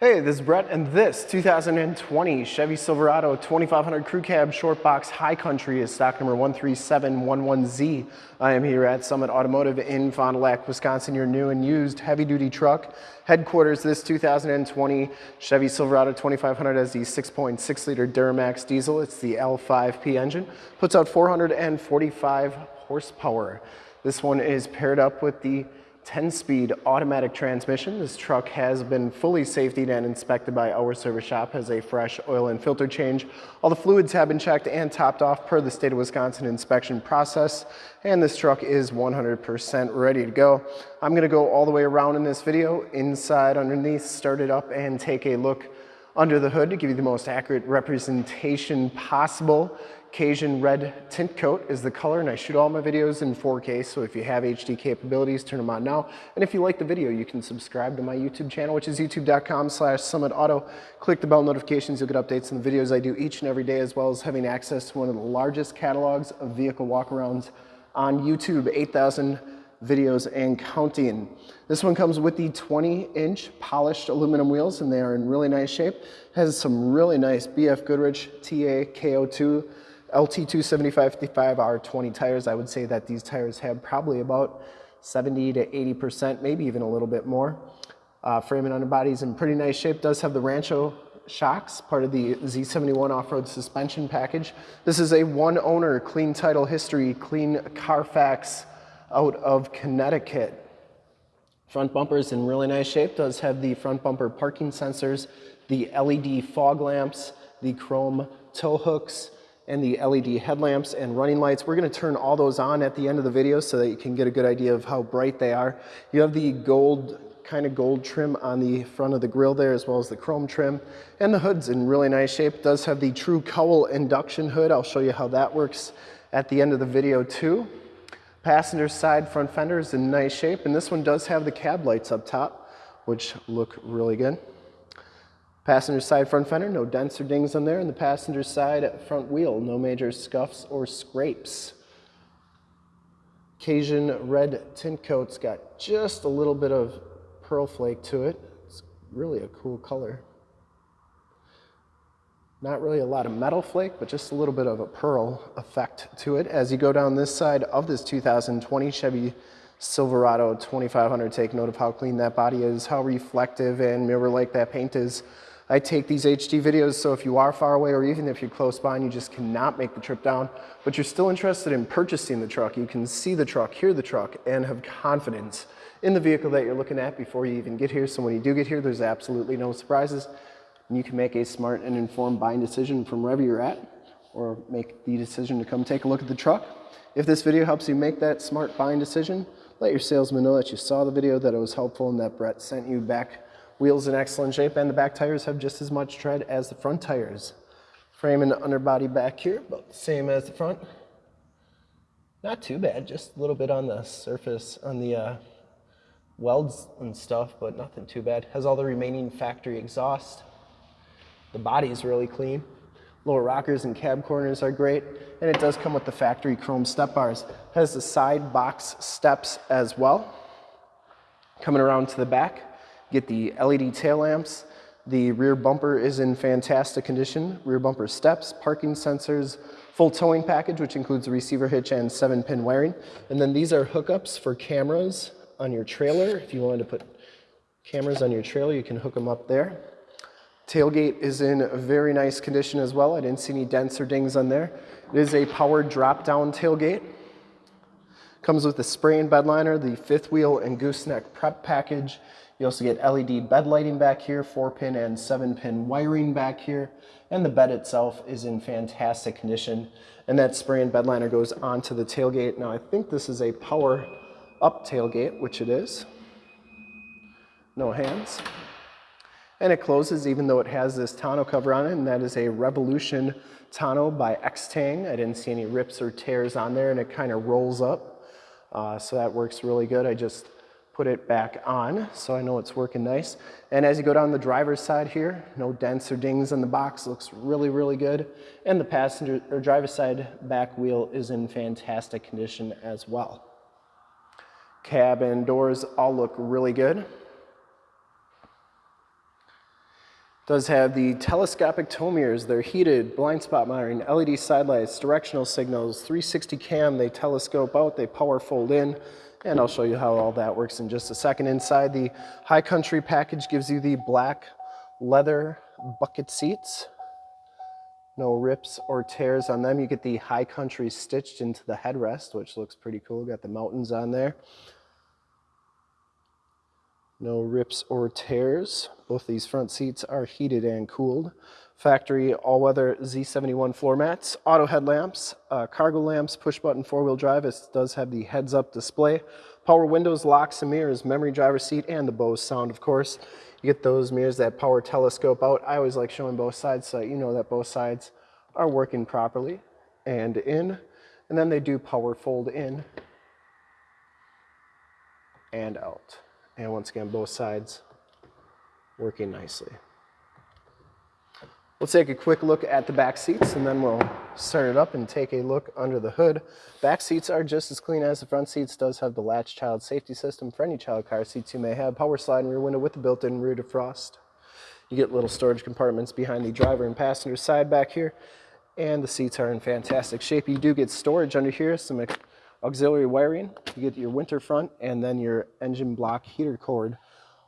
Hey, this is Brett, and this 2020 Chevy Silverado 2500 Crew Cab Short Box High Country is stock number 13711Z. I am here at Summit Automotive in Fond du Lac, Wisconsin, your new and used heavy-duty truck headquarters. This 2020 Chevy Silverado 2500 has the 6.6-liter Duramax diesel. It's the L5P engine, puts out 445 horsepower. This one is paired up with the 10-speed automatic transmission. This truck has been fully safetied and inspected by our service shop, has a fresh oil and filter change. All the fluids have been checked and topped off per the state of Wisconsin inspection process, and this truck is 100% ready to go. I'm gonna go all the way around in this video, inside, underneath, start it up, and take a look under the hood to give you the most accurate representation possible. Cajun red tint coat is the color and I shoot all my videos in 4K so if you have HD capabilities turn them on now and if you like the video you can subscribe to my YouTube channel which is youtube.com slash summitauto. Click the bell notifications you'll get updates on the videos I do each and every day as well as having access to one of the largest catalogs of vehicle walkarounds on YouTube 8,000 videos and counting. This one comes with the 20 inch polished aluminum wheels and they are in really nice shape. Has some really nice BF Goodrich TA KO2 LT275-55R20 tires. I would say that these tires have probably about 70 to 80%, maybe even a little bit more. Uh, frame and underbody is in pretty nice shape. Does have the Rancho shocks, part of the Z71 off-road suspension package. This is a one owner, clean title history, clean Carfax out of Connecticut. Front bumper is in really nice shape. Does have the front bumper parking sensors, the LED fog lamps, the chrome tow hooks, and the LED headlamps and running lights. We're gonna turn all those on at the end of the video so that you can get a good idea of how bright they are. You have the gold, kind of gold trim on the front of the grill there as well as the chrome trim. And the hood's in really nice shape. Does have the true cowl induction hood. I'll show you how that works at the end of the video too. Passenger side front fender is in nice shape and this one does have the cab lights up top which look really good. Passenger side front fender, no dents or dings on there. And the passenger side front wheel, no major scuffs or scrapes. Cajun red tint coat's got just a little bit of pearl flake to it. It's really a cool color. Not really a lot of metal flake, but just a little bit of a pearl effect to it. As you go down this side of this 2020 Chevy Silverado 2500, take note of how clean that body is, how reflective and mirror-like that paint is. I take these HD videos, so if you are far away or even if you're close by and you just cannot make the trip down, but you're still interested in purchasing the truck, you can see the truck, hear the truck, and have confidence in the vehicle that you're looking at before you even get here. So when you do get here, there's absolutely no surprises. And you can make a smart and informed buying decision from wherever you're at or make the decision to come take a look at the truck. If this video helps you make that smart buying decision, let your salesman know that you saw the video, that it was helpful, and that Brett sent you back Wheels in excellent shape and the back tires have just as much tread as the front tires. Frame and underbody back here, about the same as the front. Not too bad, just a little bit on the surface, on the uh, welds and stuff, but nothing too bad. Has all the remaining factory exhaust. The body is really clean. Lower rockers and cab corners are great. And it does come with the factory chrome step bars. Has the side box steps as well. Coming around to the back, Get the LED tail lamps. The rear bumper is in fantastic condition. Rear bumper steps, parking sensors, full towing package, which includes a receiver hitch and seven pin wiring. And then these are hookups for cameras on your trailer. If you wanted to put cameras on your trailer, you can hook them up there. Tailgate is in very nice condition as well. I didn't see any dents or dings on there. It is a powered drop-down tailgate. Comes with the spray and bed liner, the fifth wheel and gooseneck prep package, you also get LED bed lighting back here, four pin and seven pin wiring back here, and the bed itself is in fantastic condition. And that spray and bed liner goes onto the tailgate. Now I think this is a power up tailgate, which it is. No hands. And it closes even though it has this tonneau cover on it, and that is a Revolution tonneau by Extang. I didn't see any rips or tears on there, and it kind of rolls up. Uh, so that works really good. I just put it back on so I know it's working nice. And as you go down the driver's side here, no dents or dings in the box, looks really, really good. And the passenger or driver's side back wheel is in fantastic condition as well. Cabin doors all look really good. Does have the telescopic tow mirrors. They're heated, blind spot monitoring, LED side lights, directional signals, 360 cam. They telescope out, they power fold in, and I'll show you how all that works in just a second. Inside the High Country package gives you the black leather bucket seats. No rips or tears on them. You get the High Country stitched into the headrest, which looks pretty cool. Got the mountains on there. No rips or tears. Both these front seats are heated and cooled. Factory all-weather Z71 floor mats, auto headlamps, uh, cargo lamps, push-button four-wheel drive. It does have the heads-up display. Power windows, locks and mirrors, memory driver seat, and the Bose sound, of course. You get those mirrors that power telescope out. I always like showing both sides so you know that both sides are working properly and in. And then they do power fold in and out. And once again, both sides working nicely. We'll take a quick look at the back seats and then we'll start it up and take a look under the hood. Back seats are just as clean as the front seats. Does have the latch child safety system for any child car seats you may have. Power slide rear window with the built-in rear defrost. You get little storage compartments behind the driver and passenger side back here. And the seats are in fantastic shape. You do get storage under here, some auxiliary wiring. You get your winter front and then your engine block heater cord.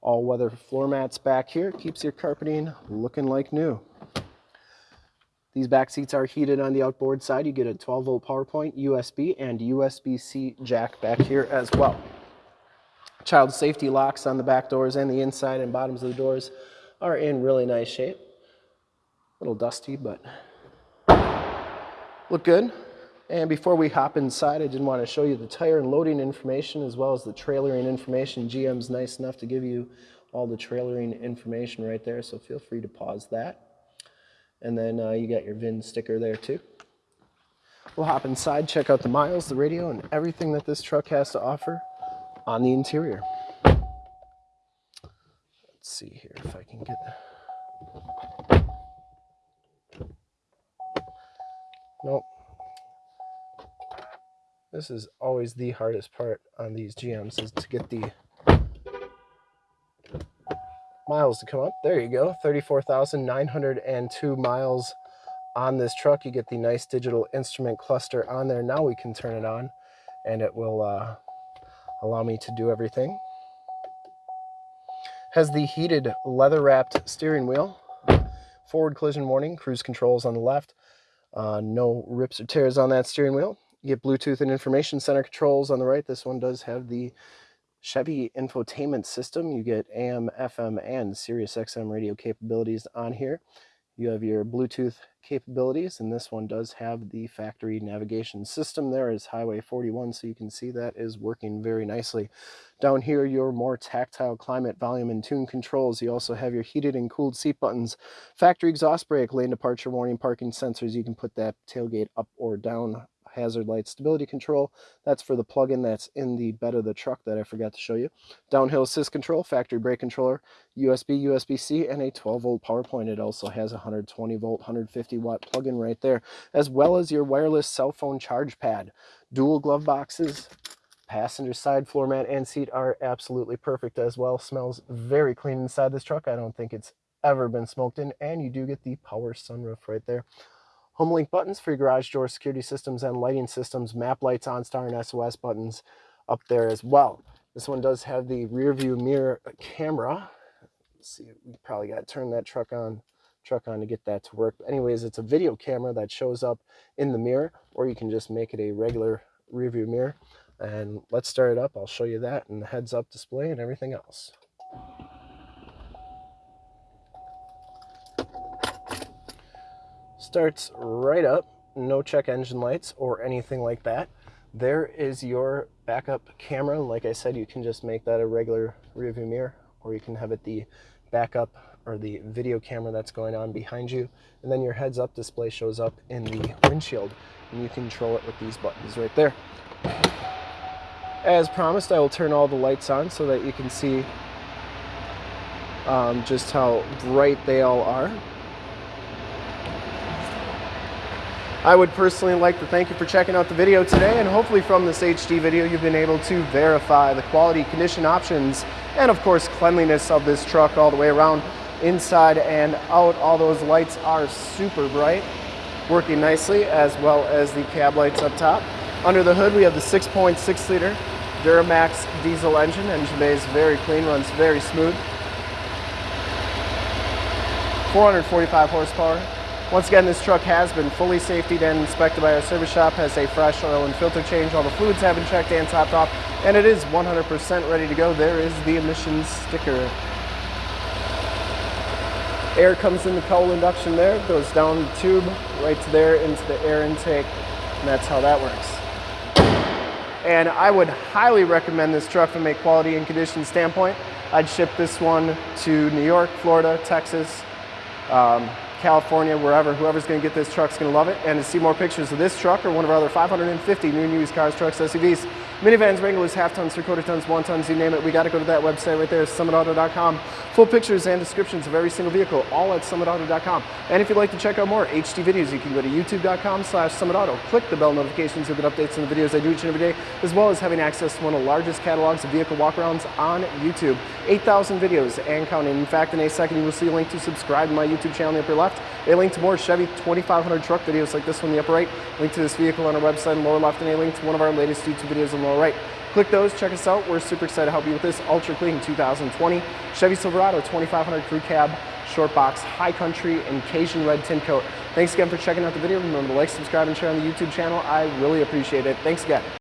All weather floor mats back here. Keeps your carpeting looking like new. These back seats are heated on the outboard side. You get a 12 volt power point, USB, and USB-C jack back here as well. Child safety locks on the back doors and the inside and bottoms of the doors are in really nice shape. A little dusty, but look good. And before we hop inside, I did want to show you the tire and loading information as well as the trailering information. GM's nice enough to give you all the trailering information right there, so feel free to pause that. And then uh, you got your VIN sticker there too. We'll hop inside, check out the miles, the radio, and everything that this truck has to offer on the interior. Let's see here if I can get... Nope. This is always the hardest part on these GMs is to get the miles to come up. There you go, 34,902 miles on this truck. You get the nice digital instrument cluster on there. Now we can turn it on and it will uh, allow me to do everything. Has the heated leather wrapped steering wheel, forward collision warning, cruise controls on the left, uh, no rips or tears on that steering wheel. You get Bluetooth and information center controls on the right. This one does have the Chevy infotainment system. You get AM, FM, and Sirius XM radio capabilities on here. You have your Bluetooth capabilities, and this one does have the factory navigation system. There is Highway 41, so you can see that is working very nicely. Down here, your more tactile climate, volume, and tune controls. You also have your heated and cooled seat buttons, factory exhaust brake, lane departure warning, parking sensors. You can put that tailgate up or down hazard light stability control. That's for the plug-in that's in the bed of the truck that I forgot to show you. Downhill assist control, factory brake controller, USB, USB-C, and a 12 volt power point. It also has a 120 volt, 150 watt plug-in right there, as well as your wireless cell phone charge pad. Dual glove boxes, passenger side floor mat and seat are absolutely perfect as well. Smells very clean inside this truck. I don't think it's ever been smoked in, and you do get the power sunroof right there. HomeLink buttons for your garage door security systems and lighting systems, map lights, OnStar, and SOS buttons up there as well. This one does have the rear view mirror camera. Let's see, we probably got to turn that truck on truck on to get that to work. But anyways, it's a video camera that shows up in the mirror, or you can just make it a regular rear view mirror. And let's start it up. I'll show you that and the heads up display and everything else. Starts right up, no check engine lights or anything like that. There is your backup camera. Like I said, you can just make that a regular rear view mirror or you can have it the backup or the video camera that's going on behind you. And then your heads up display shows up in the windshield and you control it with these buttons right there. As promised, I will turn all the lights on so that you can see um, just how bright they all are. I would personally like to thank you for checking out the video today and hopefully from this HD video you've been able to verify the quality, condition options, and of course cleanliness of this truck all the way around. inside and out. All those lights are super bright, working nicely, as well as the cab lights up top. Under the hood, we have the 6.6 liter Duramax diesel engine. Engine bay is very clean, runs very smooth. 445 horsepower. Once again, this truck has been fully safetied and inspected by our service shop, has a fresh oil and filter change. All the fluids have been checked and topped off, and it is 100% ready to go. There is the emissions sticker. Air comes in the cowl induction there, goes down the tube right to there into the air intake, and that's how that works. And I would highly recommend this truck from a quality and condition standpoint. I'd ship this one to New York, Florida, Texas, um, California, wherever, whoever's gonna get this truck's gonna love it. And to see more pictures of this truck or one of our other 550 new and used cars, trucks, SUVs, minivans, Wranglers, half tons, three quarter tons, one tons, you name it, we gotta go to that website right there, summitauto.com. Full pictures and descriptions of every single vehicle, all at summitauto.com. And if you'd like to check out more HD videos, you can go to youtube.com slash summitauto. Click the bell notifications to get updates on the videos I do each and every day, as well as having access to one of the largest catalogs of vehicle walkarounds on YouTube. 8,000 videos and counting. In fact, in a second, you will see a link to subscribe to my YouTube channel in the upper left, a link to more Chevy 2500 truck videos like this one in the upper right, link to this vehicle on our website in the lower left, and a link to one of our latest YouTube videos in the lower right. Click those, check us out. We're super excited to help you with this ultra clean 2020 Chevy Silverado 2500 Crew Cab Short Box High Country and Cajun Red Tint Coat. Thanks again for checking out the video. Remember to like, subscribe, and share on the YouTube channel. I really appreciate it. Thanks again.